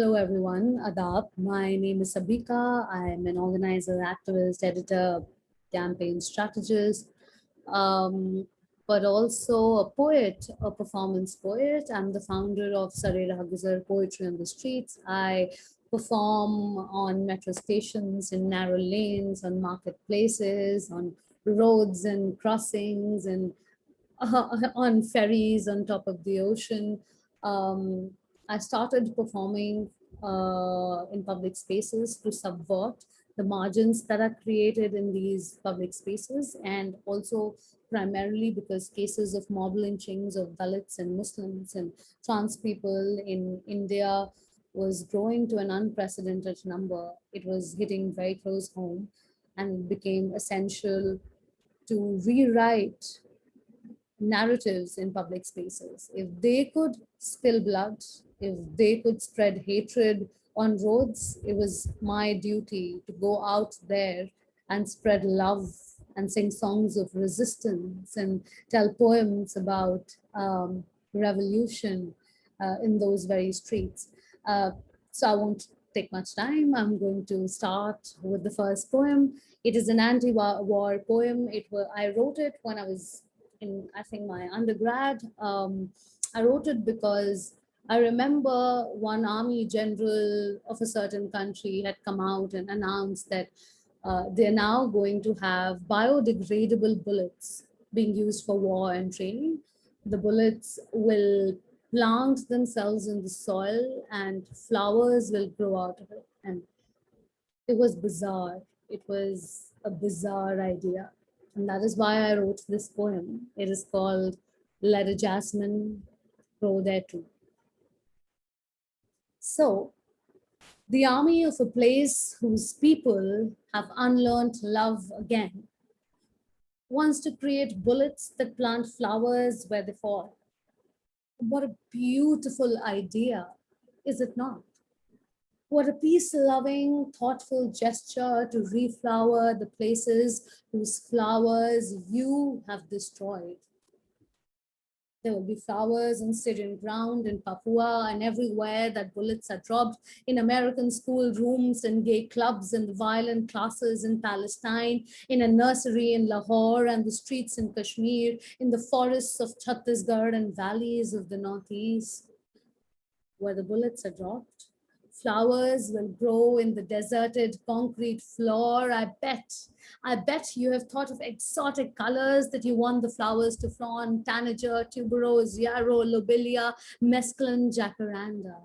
Hello, everyone. Adab. My name is Sabika. I'm an organizer, activist, editor, campaign strategist, um, but also a poet, a performance poet. I'm the founder of Sarera Guzar Poetry on the Streets. I perform on metro stations, in narrow lanes, on marketplaces, on roads and crossings, and uh, on ferries on top of the ocean. Um, I started performing uh, in public spaces to subvert the margins that are created in these public spaces and also primarily because cases of mob lynchings of Dalits and Muslims and trans people in India was growing to an unprecedented number. It was hitting very close home and became essential to rewrite narratives in public spaces. If they could spill blood, if they could spread hatred on roads, it was my duty to go out there and spread love and sing songs of resistance and tell poems about um, revolution uh, in those very streets. Uh, so I won't take much time. I'm going to start with the first poem. It is an anti-war poem. It was, I wrote it when I was in, I think, my undergrad. Um, I wrote it because I remember one army general of a certain country had come out and announced that uh, they're now going to have biodegradable bullets being used for war and training. The bullets will plant themselves in the soil and flowers will grow out of it. And it was bizarre. It was a bizarre idea. And that is why I wrote this poem. It is called Let a Jasmine Grow There Too. So the army of a place whose people have unlearned love again wants to create bullets that plant flowers where they fall. What a beautiful idea, is it not? What a peace-loving, thoughtful gesture to reflower the places whose flowers you have destroyed. There will be flowers on Syrian ground in Papua and everywhere that bullets are dropped in American school rooms and gay clubs and the violent classes in Palestine, in a nursery in Lahore and the streets in Kashmir, in the forests of Chhattisgarh and valleys of the Northeast, where the bullets are dropped. Flowers will grow in the deserted concrete floor. I bet, I bet you have thought of exotic colors that you want the flowers to flaunt, tanager, tuberose, yarrow, lobelia, mesclun, jacaranda.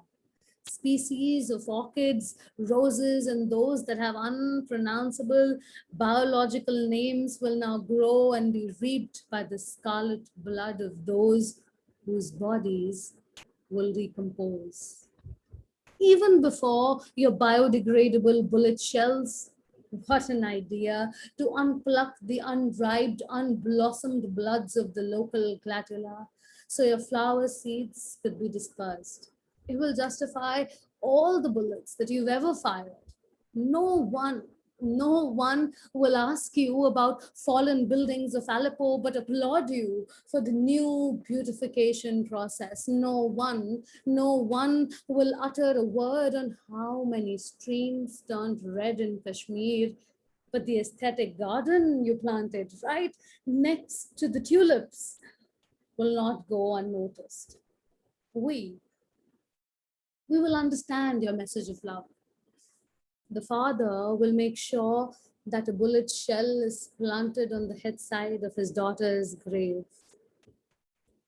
Species of orchids, roses, and those that have unpronounceable biological names will now grow and be reaped by the scarlet blood of those whose bodies will recompose even before your biodegradable bullet shells. What an idea to unpluck the unripe, unblossomed bloods of the local glatula so your flower seeds could be dispersed. It will justify all the bullets that you've ever fired. No one no one will ask you about fallen buildings of Aleppo, but applaud you for the new beautification process. No one, no one will utter a word on how many streams turned red in Kashmir, but the aesthetic garden you planted right next to the tulips will not go unnoticed. We, we will understand your message of love the father will make sure that a bullet shell is planted on the head side of his daughter's grave.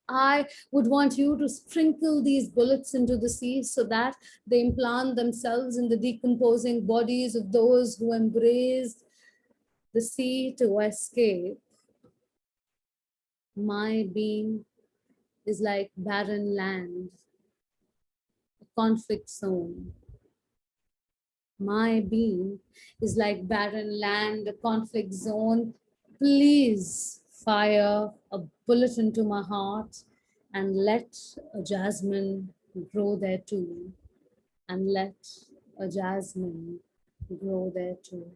I would want you to sprinkle these bullets into the sea so that they implant themselves in the decomposing bodies of those who embraced the sea to escape. My being is like barren land, a conflict zone. My being is like barren land, a conflict zone. Please fire a bullet into my heart and let a jasmine grow there too. And let a jasmine grow there too.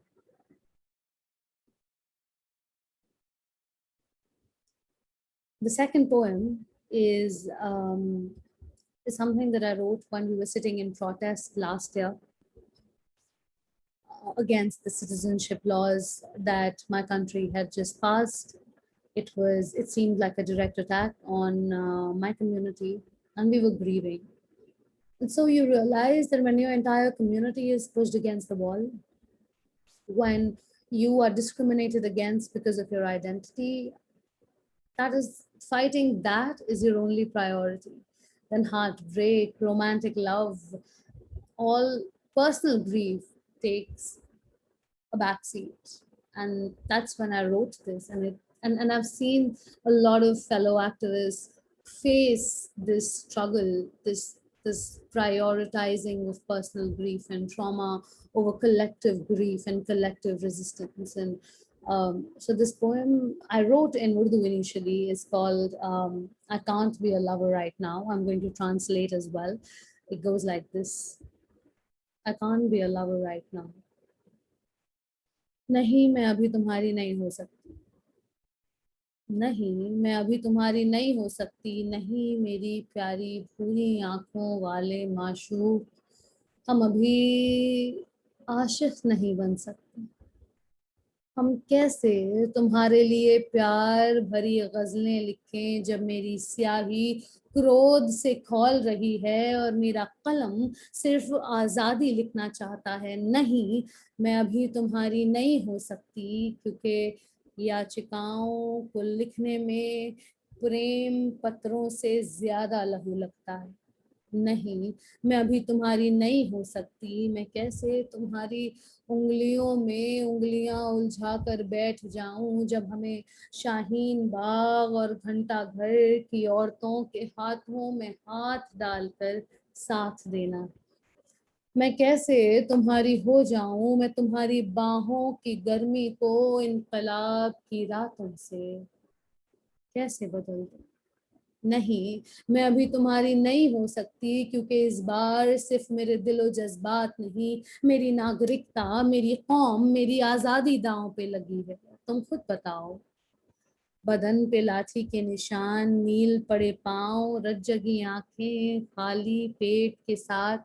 The second poem is um, is something that I wrote when we were sitting in protest last year against the citizenship laws that my country had just passed. It was, it seemed like a direct attack on uh, my community and we were grieving. And so you realize that when your entire community is pushed against the wall, when you are discriminated against because of your identity, that is fighting that is your only priority. Then heartbreak, romantic love, all personal grief takes a backseat. And that's when I wrote this. And it and, and I've seen a lot of fellow activists face this struggle, this this prioritizing of personal grief and trauma over collective grief and collective resistance. And um, so this poem I wrote in Urdu initially is called um, I Can't Be a Lover Right Now. I'm going to translate as well. It goes like this. I can't be lover right now. नहीं, मैं अभी तुम्हारी नहीं हो सकती। नहीं, मैं अभी तुम्हारी नहीं हो सकती। नहीं, मेरी प्यारी पूरी आँखों वाले माशूक, हम अभी आशिफ नहीं बन सकते। हम कैसे तुम्हारे लिए प्यार भरी गजलें लिखें जब मेरी स्याही क्रोध से खोल रही है और मेरा कलम सिर्फ़ आज़ादी लिखना चाहता है? नहीं, मैं अभी तुम्हारी नहीं हो सकती, क्योंकि याचिकाओं को लिखने में प्रेम पत्रों से ज़्यादा लहू लगता है। नहीं, मैं अभी तुम्हारी नहीं हो सकती। मैं कैसे तुम्हारी उंगलियों में उंगलियाँ उलझा कर बैठ जाऊँ जब हमें शाहीन बाग और घंटा घर की औरतों के हाथों में हाथ डालकर साथ देना? मैं कैसे तुम्हारी हो जाऊँ? मैं तुम्हारी बाहों की गर्मी को इनकलाब की रातों से कैसे बदल दूँ? नहीं, मैं अभी तुम्हारी नहीं हो सकती क्योंकि इस बार सिर्फ़ मेरे दिलो जज्बात नहीं, मेरी नागरिकता, मेरी कौम, मेरी आज़ादी दांव पे लगी है। तुम खुद बताओ। बदन पे लाठी के निशान, नील पड़े पाँव, रज्जगी आँखें खाली पेट के साथ।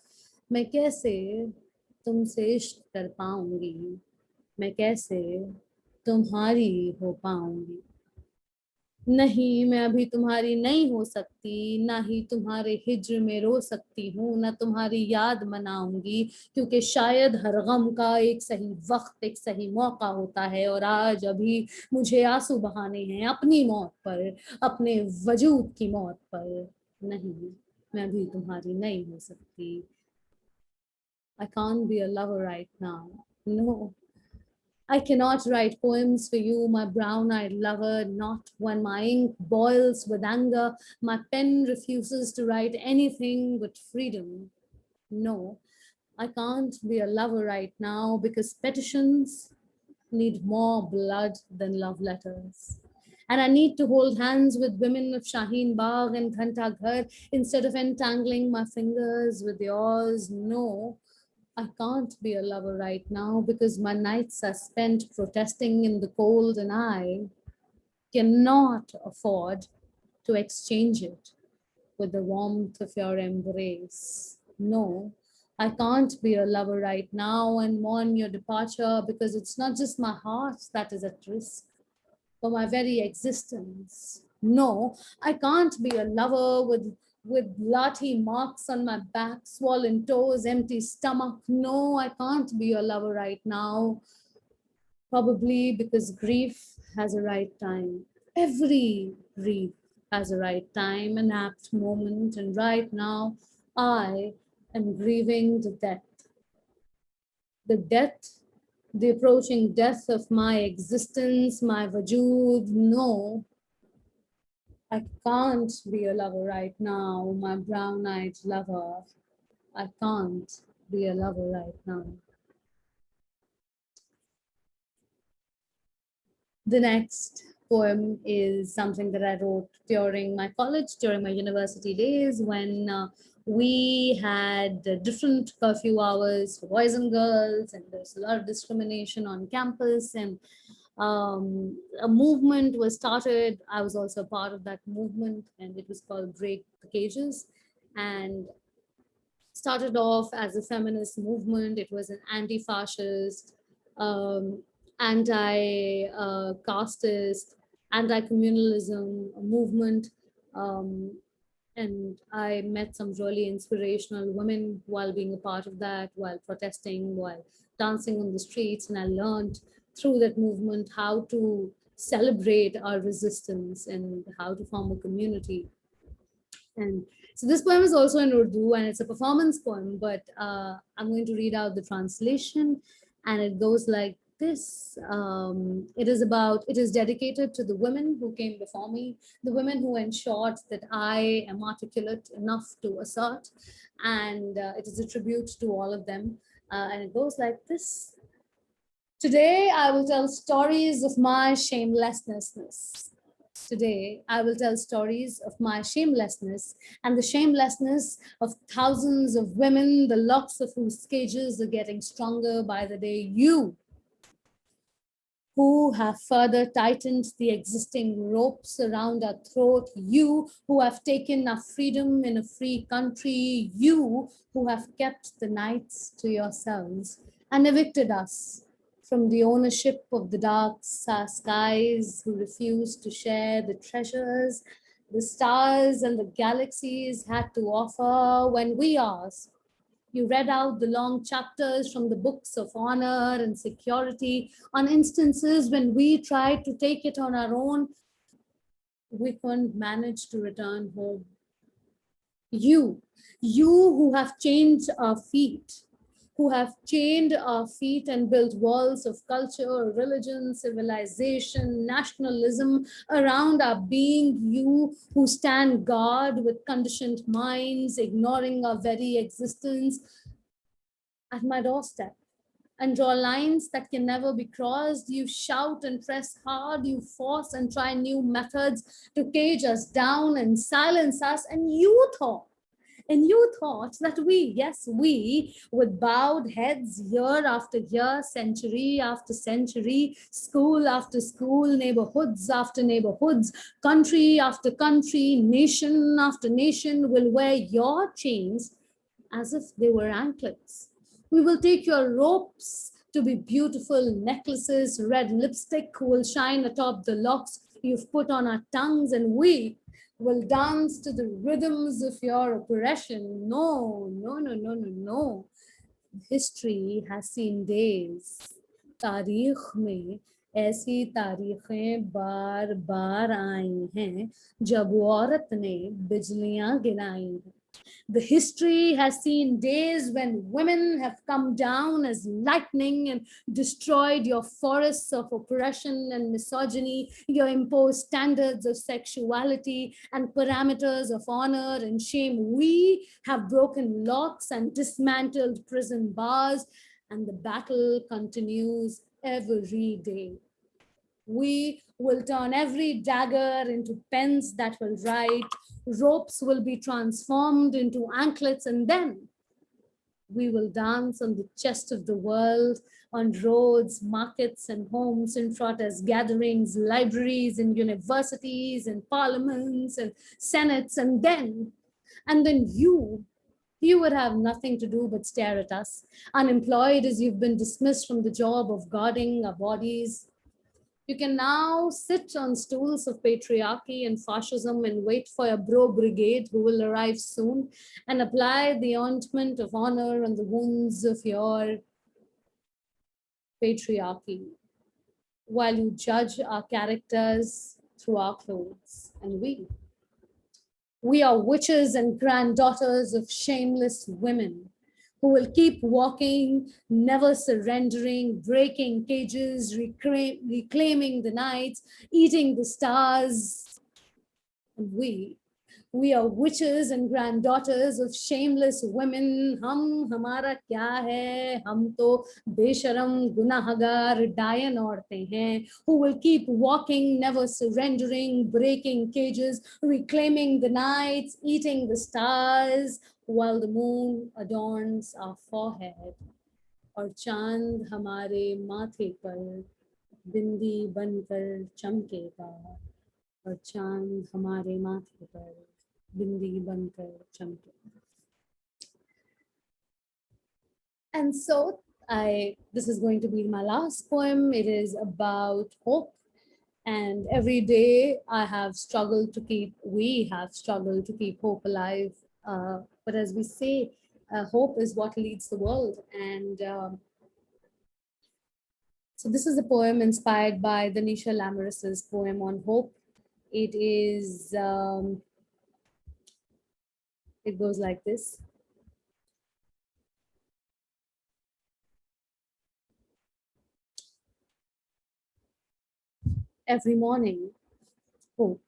मैं कैसे तुमसे इश्क कर पाऊँगी? मैं कैसे तुम्हारी हो पाऊँगी? नहीं मैं अभी तुम्हारी नहीं हो सकती ना ही तुम्हारे हिज्र में रो सकती हूँ ना तुम्हारी याद मनाऊँगी क्योंकि शायद हर गम का एक सही वक्त एक सही मौका होता है और आज अभी मुझे आँसू बहाने हैं अपनी मौत पर अपने वजूद की मौत पर। नहीं मैं अभी तुम्हारी नहीं हो सकती। Can't be a lover right now. No, I cannot write poems for you, my brown-eyed lover, not when my ink boils with anger. My pen refuses to write anything but freedom. No, I can't be a lover right now because petitions need more blood than love letters. And I need to hold hands with women of Shaheen Bagh and Ghanta Ghar instead of entangling my fingers with yours. No, I can't be a lover right now because my nights are spent protesting in the cold and I cannot afford to exchange it with the warmth of your embrace. No, I can't be a lover right now and mourn your departure because it's not just my heart that is at risk, but my very existence. No, I can't be a lover with with lathi marks on my back, swollen toes, empty stomach. No, I can't be your lover right now. Probably because grief has a right time. Every grief has a right time, an apt moment. And right now, I am grieving the death. The death, the approaching death of my existence, my vajood. No, I can't be a lover right now, my brown-eyed lover. I can't be a lover right now. The next poem is something that I wrote during my college, during my university days when uh, we had different curfew hours for boys and girls and there's a lot of discrimination on campus and um, a movement was started. I was also part of that movement and it was called Break the Cages. and started off as a feminist movement. It was an anti-fascist, um, anti-casteist, uh, anti-communalism movement. Um, and I met some really inspirational women while being a part of that, while protesting, while dancing on the streets. And I learned through that movement how to celebrate our resistance and how to form a community. And so this poem is also in Urdu and it's a performance poem, but uh, I'm going to read out the translation and it goes like this. Um, it is about, it is dedicated to the women who came before me, the women who ensured that I am articulate enough to assert, and uh, it is a tribute to all of them. Uh, and it goes like this. Today, I will tell stories of my shamelessness. Today, I will tell stories of my shamelessness and the shamelessness of thousands of women, the locks of whose cages are getting stronger by the day. You, who have further tightened the existing ropes around our throat, you who have taken our freedom in a free country, you who have kept the nights to yourselves and evicted us from the ownership of the dark skies who refused to share the treasures the stars and the galaxies had to offer when we asked. You read out the long chapters from the books of honor and security on instances when we tried to take it on our own, we couldn't manage to return home. You, you who have changed our feet, who have chained our feet and built walls of culture, religion, civilization, nationalism around our being, you who stand guard with conditioned minds, ignoring our very existence at my doorstep and draw lines that can never be crossed. You shout and press hard, you force and try new methods to cage us down and silence us. And you thought and you thought that we, yes, we, with bowed heads year after year, century after century, school after school, neighborhoods after neighborhoods, country after country, nation after nation will wear your chains as if they were anklets. We will take your ropes to be beautiful necklaces, red lipstick will shine atop the locks you've put on our tongues and we will dance to the rhythms of your oppression. No, no, no, no, no, no. History has seen days. तारीख में ऐसी तारीखें बार बार आई हैं जब औरत ने बिजलियां गिराई हैं the history has seen days when women have come down as lightning and destroyed your forests of oppression and misogyny, your imposed standards of sexuality and parameters of honor and shame. We have broken locks and dismantled prison bars and the battle continues every day. We will turn every dagger into pens that will write, ropes will be transformed into anklets, and then we will dance on the chest of the world, on roads, markets, and homes, in protest gatherings, libraries, and universities, and parliaments, and senates, and then, and then you, you would have nothing to do but stare at us, unemployed as you've been dismissed from the job of guarding our bodies, you can now sit on stools of patriarchy and fascism and wait for a bro brigade who will arrive soon and apply the ointment of honor on the wounds of your patriarchy while you judge our characters through our clothes and we. We are witches and granddaughters of shameless women who will keep walking, never surrendering, breaking cages, reclaim, reclaiming the nights, eating the stars. And we, we are witches and granddaughters of shameless women. Hum hamara kya hai? Hum to besharam gunahagar dayan aurtein hain who will keep walking, never surrendering, breaking cages, reclaiming the nights, eating the stars, while the moon adorns our forehead और चाँद हमारे माथे पर बिंदी बनकर चमकेगा और चाँद हमारे माथे पर bindi bankar chamke. And so I, this is going to be my last poem. It is about hope. And every day I have struggled to keep, we have struggled to keep hope alive. Uh, but as we say, uh, hope is what leads the world. And um, so this is a poem inspired by Danisha Lamarus's poem on hope. It is, um, it goes like this. Every morning, hope.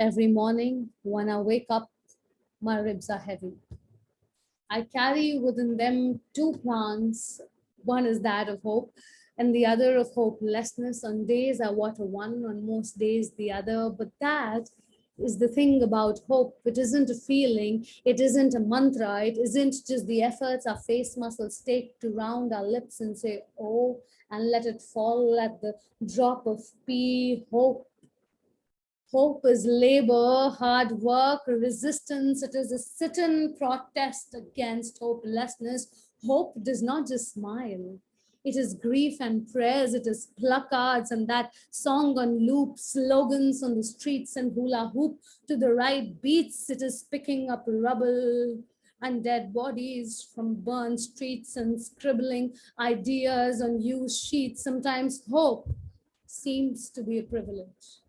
Every morning when I wake up, my ribs are heavy. I carry within them two plants one is that of hope and the other of hopelessness. On days I water one, on most days the other. But that is the thing about hope. It isn't a feeling, it isn't a mantra, it isn't just the efforts our face muscles take to round our lips and say, oh, and let it fall at the drop of P, hope. Hope is labor, hard work, resistance. It is a sit-in protest against hopelessness, hope does not just smile. It is grief and prayers, it is placards and that song on loop, slogans on the streets and hula hoop to the right beats. It is picking up rubble and dead bodies from burned streets and scribbling ideas on used sheets. Sometimes hope seems to be a privilege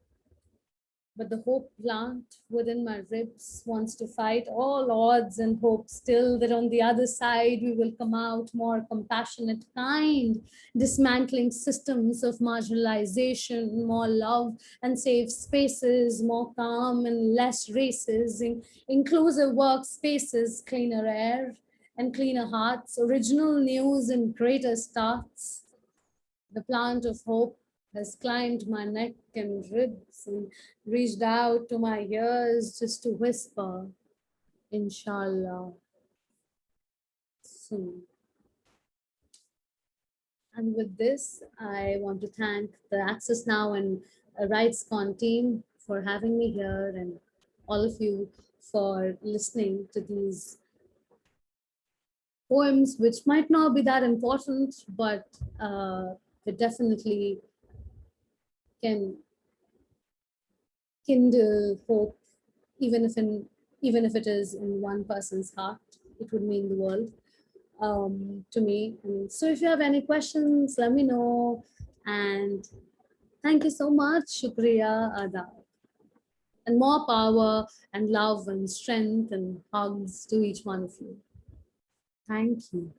but the hope plant within my ribs wants to fight all odds and hope still that on the other side we will come out more compassionate, kind, dismantling systems of marginalization, more love and safe spaces, more calm and less races, in inclusive workspaces, cleaner air and cleaner hearts, original news and greater starts. The plant of hope has climbed my neck and ribs and reached out to my ears just to whisper, inshallah, soon. And with this, I want to thank the Access Now and RightsCon team for having me here and all of you for listening to these poems, which might not be that important, but uh, definitely can kindle hope, even if in even if it is in one person's heart, it would mean the world um, to me. And so if you have any questions, let me know. And thank you so much, Shukriya Adab. And more power and love and strength and hugs to each one of you. Thank you.